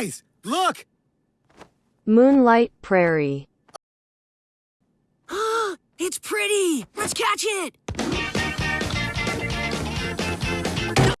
Guys, look! Moonlight Prairie. It's pretty! Let's catch it!